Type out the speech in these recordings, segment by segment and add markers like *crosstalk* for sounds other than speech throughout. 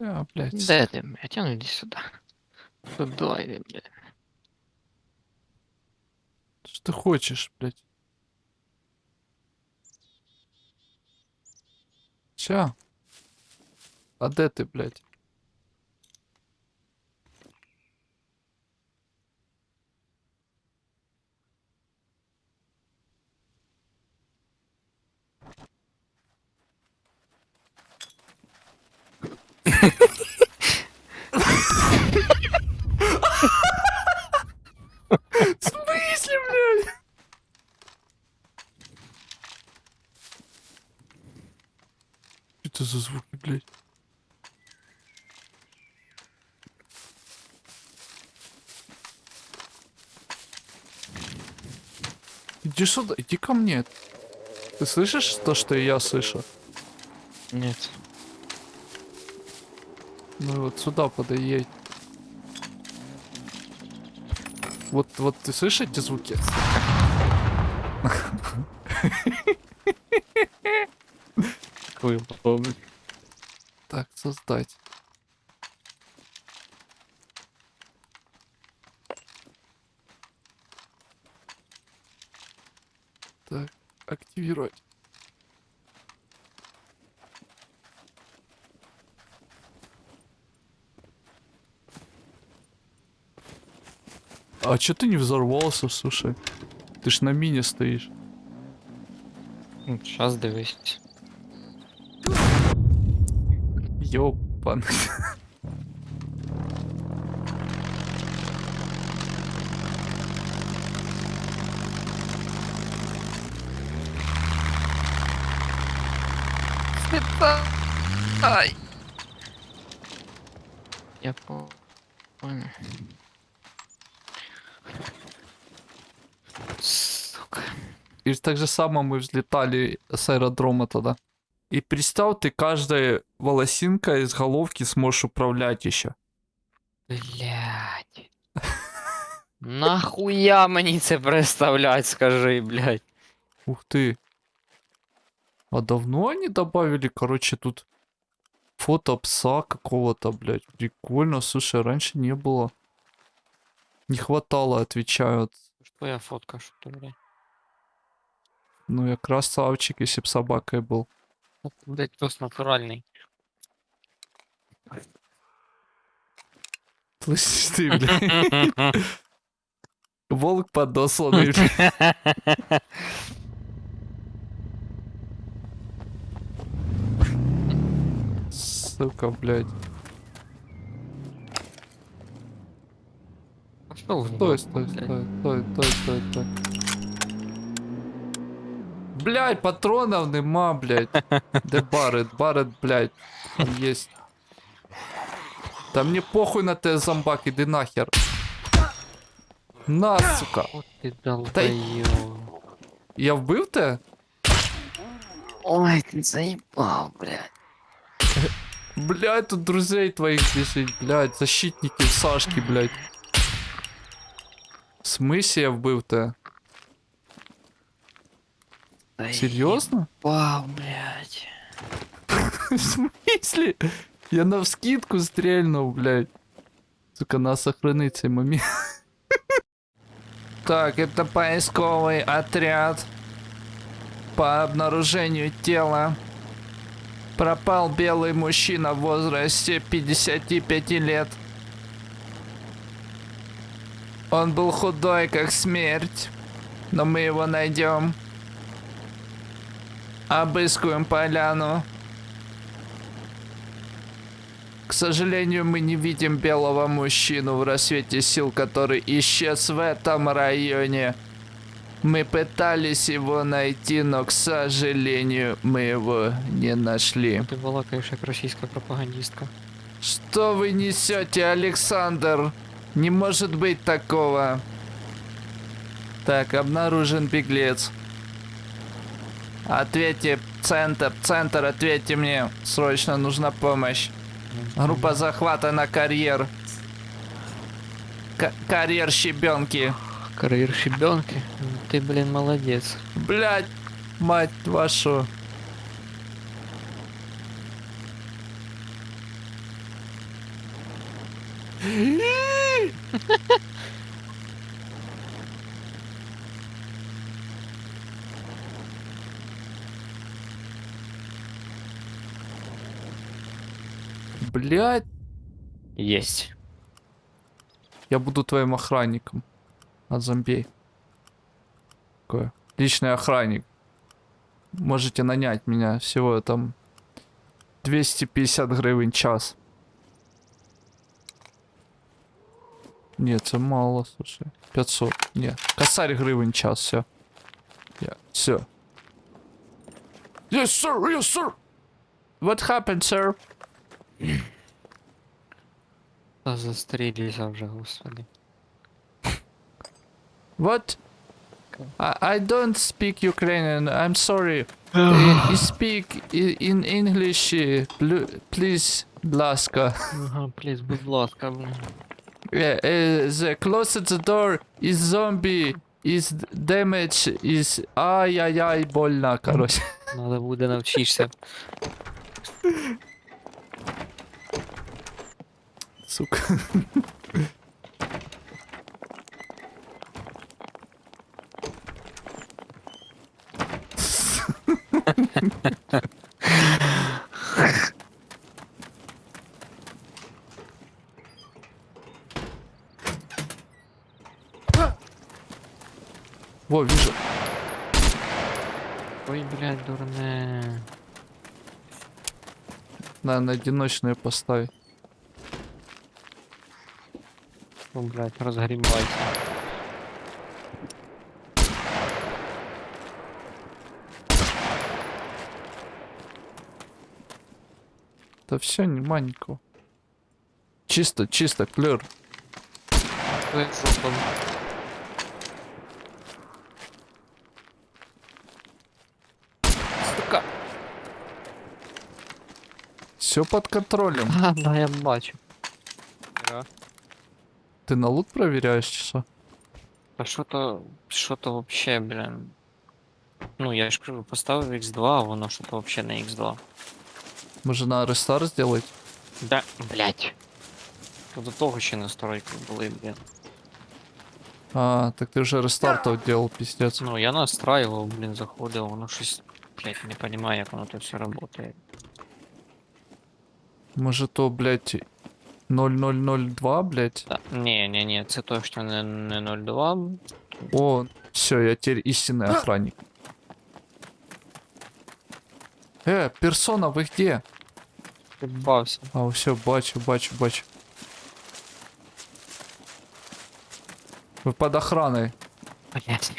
А, блядь. Де ти, блядь? А ну іди сюди. Сюди йди, блядь. Что ты хочешь, блядь? Ща. А де ти, блядь? Это за звуки, блядь? Иди сюда, иди ко мне. Ты слышишь то, что я слышу? Нет. Ну вот сюда подъедь. Вот, вот ты слышишь эти звуки? *laughs* Удобный. Так, создать. Так, активировать. А чё ты не взорвался, слушай? Ты ж на мине стоишь. Сейчас дивись. Ёпан. Ай. Я по- понял. Сука. И так же само мы взлетали с аэродрома тогда. И представь, ты каждой волосинкой из головки сможешь управлять еще. Блять. *laughs* Нахуя мені це представлять, скажи, блядь. Ух ты. А давно они добавили, короче, тут фото пса какого-то, блядь. Прикольно, слушай, раньше не было. Не хватало, отвечают. Твоя фотка, що ти, блядь. Ну, я красавчик, если б собакой был. Ну, Блядь, пес натуральний. Слышишь ты, *laughs* блядь? Волк подосланный. *laughs* Сука, блядь. Пошел в Стой, стой, стой, стой, стой, стой, стой. Блядь, патронов нема, блядь. Де Барет, Барет, блядь. Там есть. Да мне похуй на те зомбак, иди нахер. На, сука. От ти долбоёб. Я вбив те? Ой, ти заїбав, блядь. Блядь, тут друзей твоих бежит, блядь. Защитники Сашки, блядь. В смысле я вбив те? Серьезно? Вау, блядь. *laughs* В смысле? Я на вскидку стрельнул, блядь. Сука, надо сохранить цей момент. *laughs* Так, это поисковый отряд. По обнаружению тела. Пропал белый мужчина в возрасте 55 лет. Он был худой, как смерть. Но мы его найдем. Обыскиваем поляну. К сожалению, мы не видим белого мужчину в рассвете сил, который исчез в этом районе. Мы пытались его найти, но, к сожалению, мы его не нашли. Ти балакаєш як російська пропагандистка. Что вы несете, Александр? Не может быть такого. Так, обнаружен беглец. Ответьте, центр, центр, ответьте мне. Срочно нужна помощь. Группа захвата на карьер. К- карьер щебенки. Кар'єр щебенки. Ти, блін, молодець. Блять, мать вашу. *laughs* Блять, Есть. я буду твоим охранником. От зомбей. Такой. Личный охранник. Можете нанять меня всего там 250 гривен час. Нет, це мало, слушай. 500. Нет. Косарь гривен час, все. Yeah, все. Yes, sir, yes, sir. What happened, sir? Та застрілися вже, господи. What? I, I don't speak Ukrainian. I'm sorry. *sighs* Uh, you speak i- in English, uh, pl- please, будь ласка. Ага, пліз, будь ласка, блін. Uh, uh, the closer the door is zombie, is damage, is... Ай-яй-яй, больно, короче. Надо буде навчишся. *laughs* Сука. Во, вижу. Ой, блядь, дурне. На, на одиночную поставить. О, блядь, розгрібайся. Да все, нема никого. Чисто, чисто, клер. Сука. Все под контролем. А, *laughs* да, я бачу. Да. Ты на лут проверяешь часа? А що то, що то вообще, блін. Ну, я ж кажу, поставив X2, а воно що то вообще не X2. Може на рестарт сделать? Да, блядь. То до того ще настройки були, блін. А, так ты уже рестартов делал, пиздец. Ну, я настраивал, блін, заходив, воно щось, блядь, не понимаю, як воно то все работає. Может то, блядь, 0002, блядь? Да. Ні, ні, ні, це точно не, не 0.2. О, все, я теперь истинный охранник. Э, персона, вы где? Підбався. А, все, бачу, бачу, бачу. Вы под охраной. Блядь.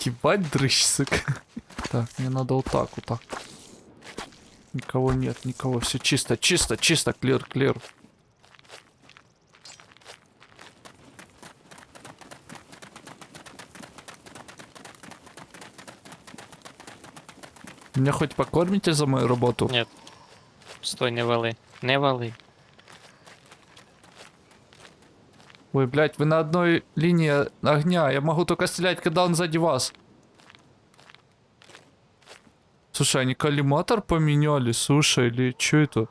Ебать дрыщ, сука. *laughs* Так, мне надо вот так, вот так. Никого нет, никого. Все чисто, чисто, чисто, клир, клир. Меня хоть покормите за мою работу? Ні. Стой, не вали. Не вали. Ой, блядь, вы на одной линии огня. Я могу только стрелять, когда он сзади вас. Слушай, они коллиматор поменяли, слушай, или что это?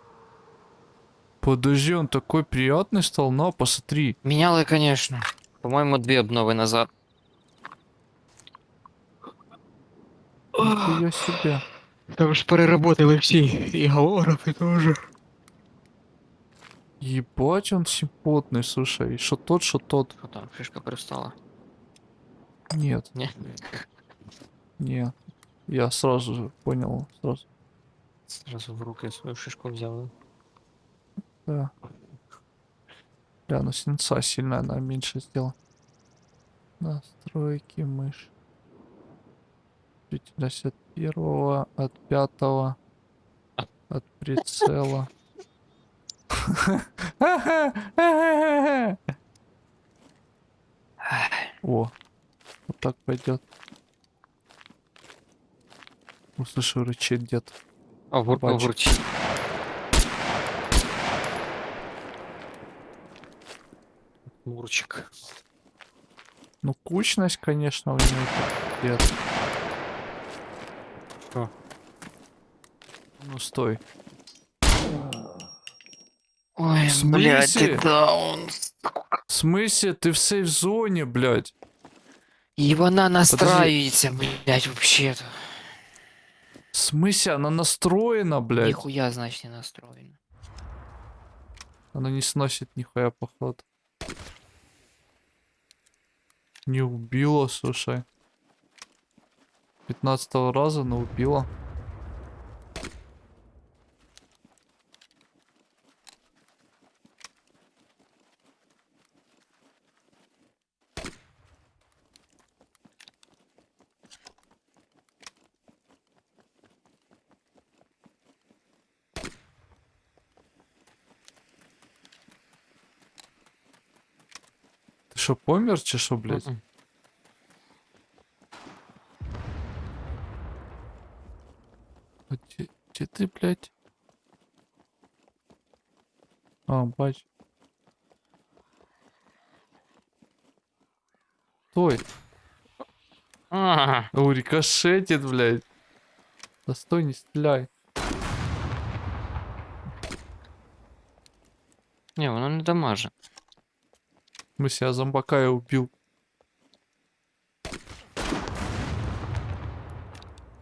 Подожди, он такой приятный стал, на, посмотри. Міняли, конечно. По-моєму, дві обнови назад. Нихуя себе. Там ж переработали всі і голографи теж. Ебать, он симпотный, слушай. Что тот, что тот. Що там, фішка привстала? Нет, Ні. нет. Я сразу же понял, сразу. Зразу в руки свою шишку взяли. Да. Бля, ну сенца сильная, она меньше сделала. Настройки мышь. Длительность от первого, от пятого, от прицела. О, вот так пойдет. Услышу, рычит где-то. А в Бачу. вурчі. Мурчик. Ну, кучность, конечно, у него пиздец. Что? Ну, стой. Ой, блядь, ты даун. В смысле, ты в сейф-зоне, блядь? И вона настраивается, блядь, вообще-то. В смысле, она настроена, блядь? Нихуя, значит, не настроена. Она не сносит нихуя, походу. Не убила, слушай. 15 раза, но убила. Что, помер, че шо, блядь? А Где, где ты, блядь? А, бач. Стой. А, О, рикошетит, блядь. Да стой, не стреляй. Не, воно не дамаже. Мы себя зомбака я убил.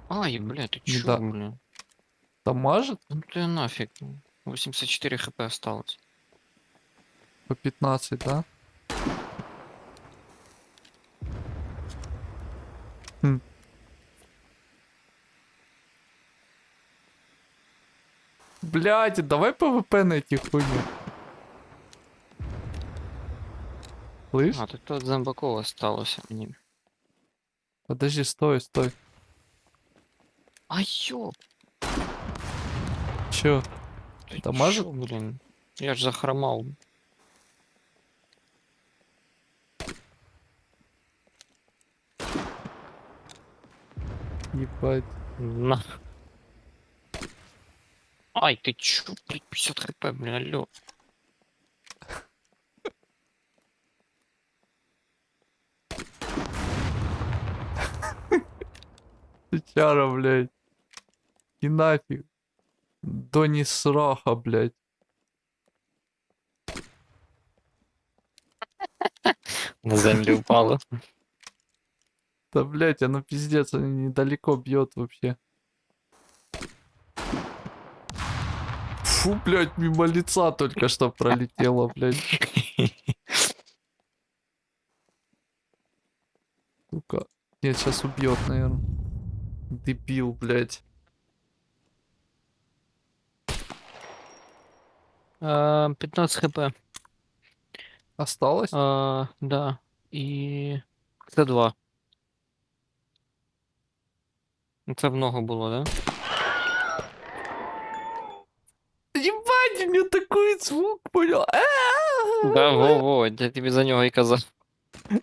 Ай, блядь, ты чё, Да. блин? Дамажит Ну ты нафиг. 84 хп осталось. по 15, да? Хм. Блядь, давай ПВП найти хуйню. Слышь? А, тут от зомбаков осталось. Мені. Подожди, стой, стой. А ё, Чё? ты Дамажит? чё, блин? Я ж захромал. Ебать. На. Ай, ты чё, блядь, 50 хп, блин, алло. Сычара, блядь. И нафиг. До не сраха, блядь. На землю упало. Да, блядь, оно пиздец, оно недалеко бьет вообще. Фу, блядь, мимо лица только что пролетело, блядь. *laughs* Сука. Нет, сейчас убьет, наверное. Дебил, блядь. А, 15 хп. Осталось? А, да. И... Це 2. Це много було, да? Ебать, у меня такой звук, понял? Да, во-во, я тобі за нього і казав. *laughs*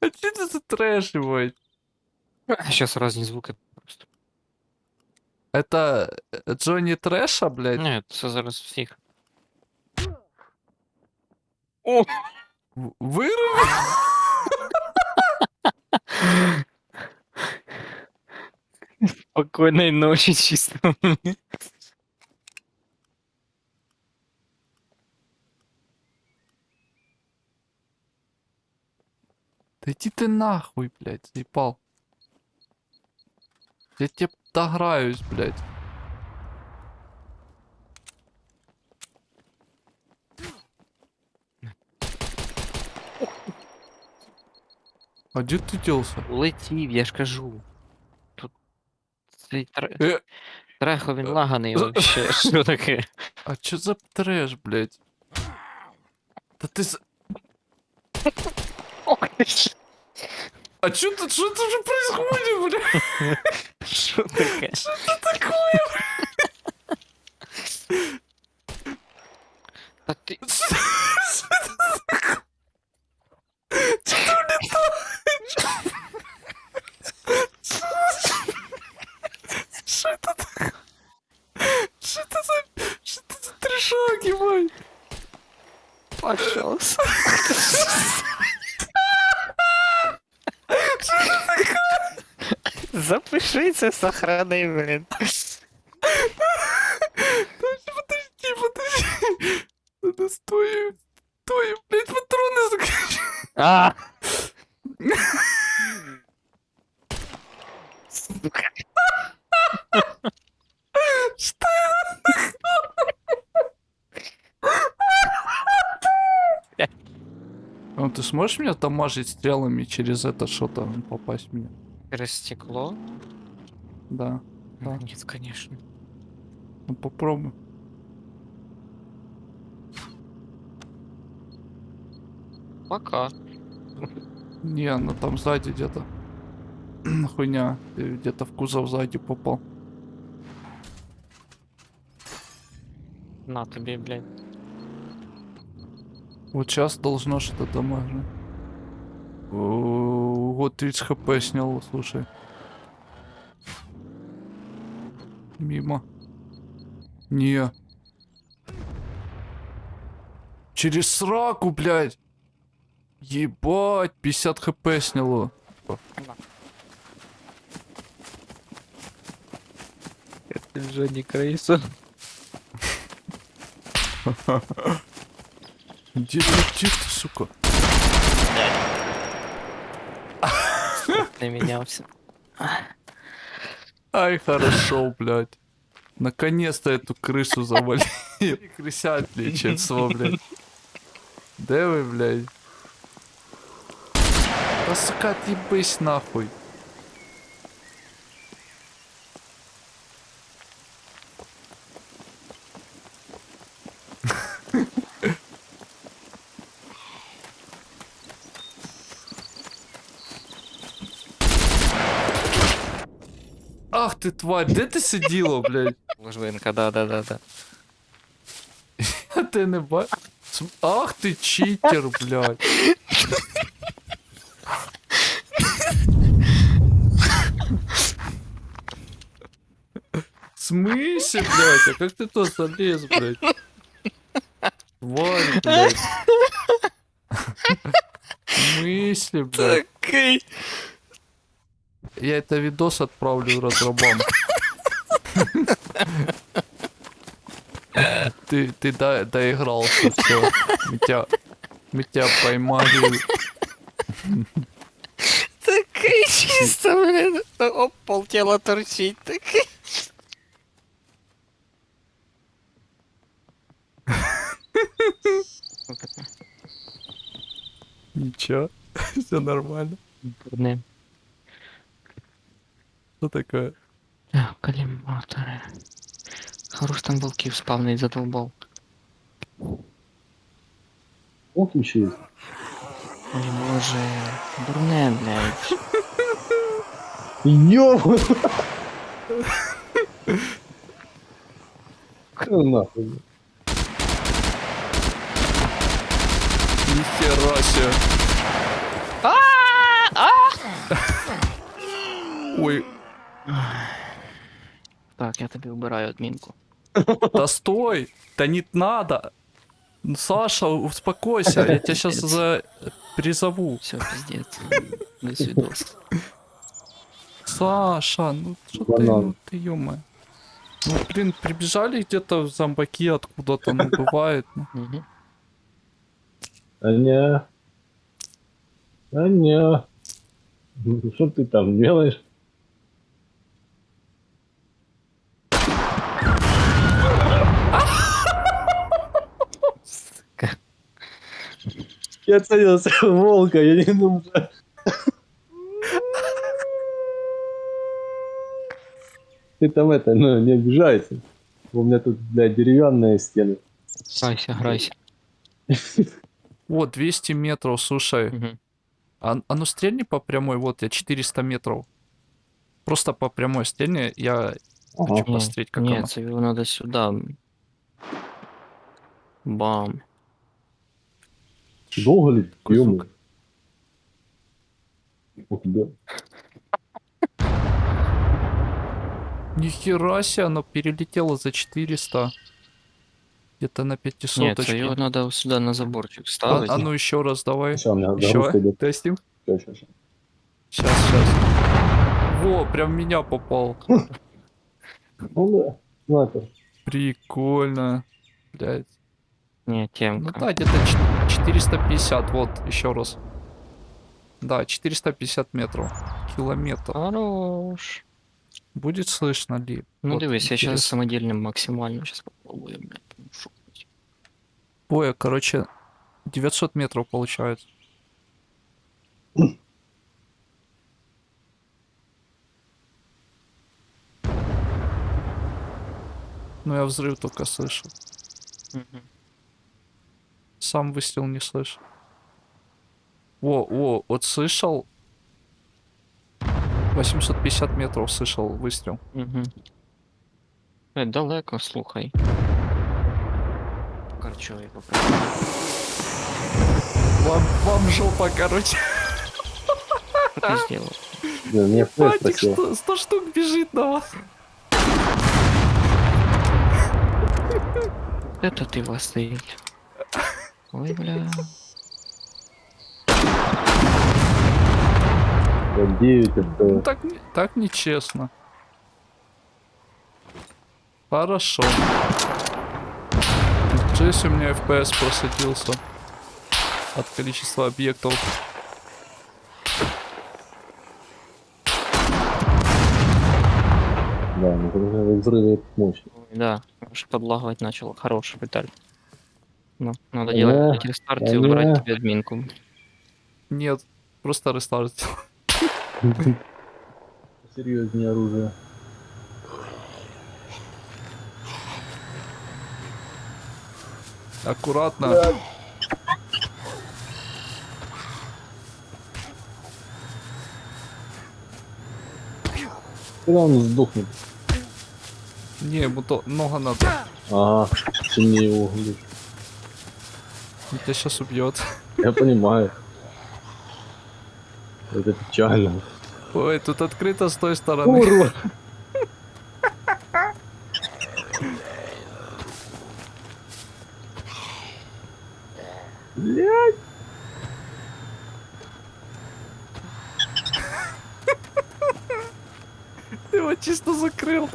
А что это за трэш, ебать? Сейчас разні звуки просто. Это э, Джонни Трэша, блядь? Ні, це зараз всіх. О! В- Выруби! Спокійної ночі, чисто. Да иди ты нахуй, блядь, заебал. Я тебе дограюсь, блядь. А где ты делся? Летів, я ж кажу. Тут цей тре... Э, трехо він лаганий вообще. *laughs* Що таке? а чё за трэш, блядь? Да ты за... А чё тут, что тут же происходит, блядь? Що таке? Такое, Та ти... Что это такое? Что это за... Что это за трешак, ебать? Пожалуйста. *laughs* Запиши це, сохрани, блін. Подожди, подожди. патроны, стой, стой, блядь, патроны заканчиваются. А! Сука. Что Ну, ты сможешь меня дамажить стрелами через это что-то попасть мне? Через стекло? Да. Да. Нет, конечно. Ну попробуй. Пока. Не, ну там сзади где-то. *clears throat* Хуйня. Ты где-то в кузов сзади попал. На тебе, блядь. Вот сейчас должно что-то дамажить. Вот 30 хп снял, слушай. Мимо. Не. Через сраку, блядь. Ебать, 50 хп сняло. Это же не крейса. Где ты, где ты, сука? Наменялся. Ай, хорошо, блядь. Наконец-то эту крысу завалили. Крысят лечатся, блядь. Да вы, блядь. Да, сука, отъебись нахуй. Ты тварь, де ти сиділа, блядь? Ложвинка, да-да-да-да. А *laughs* ти не ба... См- Ах ты читер, блядь. В смысле, блядь? А как ты то залез, блядь? Тварь, блядь. В смысле, блядь? Я это видос отправлю разрабам. Ты, ты до, доигрался, все. Мы тебя, мы тебя поймали. Такой чисто, блин. Оп, полтела торчить. Такой. Ничего, *laughs* все нормально. Не. Что такое? Так, коллиматоры. Хорош там волків спавний задолбал. Вот еще есть. Ой, боже. Дурне, блядь. Ёбаный. *laughs* Ну нахуй. Нихера себе. Ой, Так, я тобі вбираю адмінку. да стой! Да не надо! Саша, успокойся, я тебя сейчас за... призову. Все, пиздец. До свидос. Саша, ну что ты, ну ты ё Ну, блин, прибежали где-то зомбаки откуда-то, ну, бывает. ну. Угу. А не. А. Ну, Что ты там делаешь? Я целился в *laughs* волка, я не думаю. Ты там это, ну, не обижайся. У меня тут, блядь, деревянные стены. Грайся, грайся. Вот, 200 метров, слушай. Угу. А, а ну стрельни по прямой, вот я 400 метров. Просто по прямой стрельни, я хочу Ага. посмотреть, как оно. це його надо сюди. Бам. Долго ли? Звук? Ух, да. Нихера себе, оно перелетело за 400. Где-то на Ні, 500 це його треба сюди на заборчик а, ставити. а ну еще раз давай. Сейчас, у меня Еще. Тестим. Щас, щас. Сейчас, сейчас. Во, прям меня попал. *laughs* Ну да, ну. Прикольно. Блять. Не, Ну темка. да, где-то ч- 450, вот, еще раз. Да, 450 метров. Километр. Хорош. Будет слышно ли? Ну Вот дивись, я сейчас самодельным максимально сейчас попробую, блядь. ну, хоть. Ой, короче, 900 метров получается. Ну я взрыв только слышу. Мгм. Сам выстрел не слышу. Во, во, вот слышал. 850 метров слышал выстрел. Мгм. Е, далеко, слухай. Корчовий попробуй. Вам, вам жопа, короче. Мне флеш Батик, просил. 100, 100 штук бежит на вас. Это ты Василь. Ой, бля. Да 9 Ну, так, не- так нечестно. Хорошо. Здесь у меня FPS просадился от количества объектов. Да, ну это взрывы мощь. Ой, да, аж подлагивать начало. Хороший Виталь. Ну, надо Да, делать рестарт и да. убрать тебе админку. Нет, просто рестарт. Серьезнее *laughs* оружие. Аккуратно. Когда он сдохнет? Не, ему то много надо. Ага, ты мне его углишь. Он тебя сейчас убьет. Я понимаю. Это печально. Ой, тут открыто с той стороны. Урод! Ты его чисто закрыл.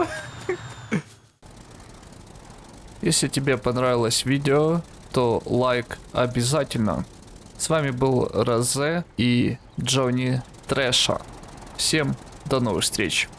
Если тебе понравилось видео, то лайк обязательно. С вами был Розе и Джонни Трэша. Всем до новых встреч.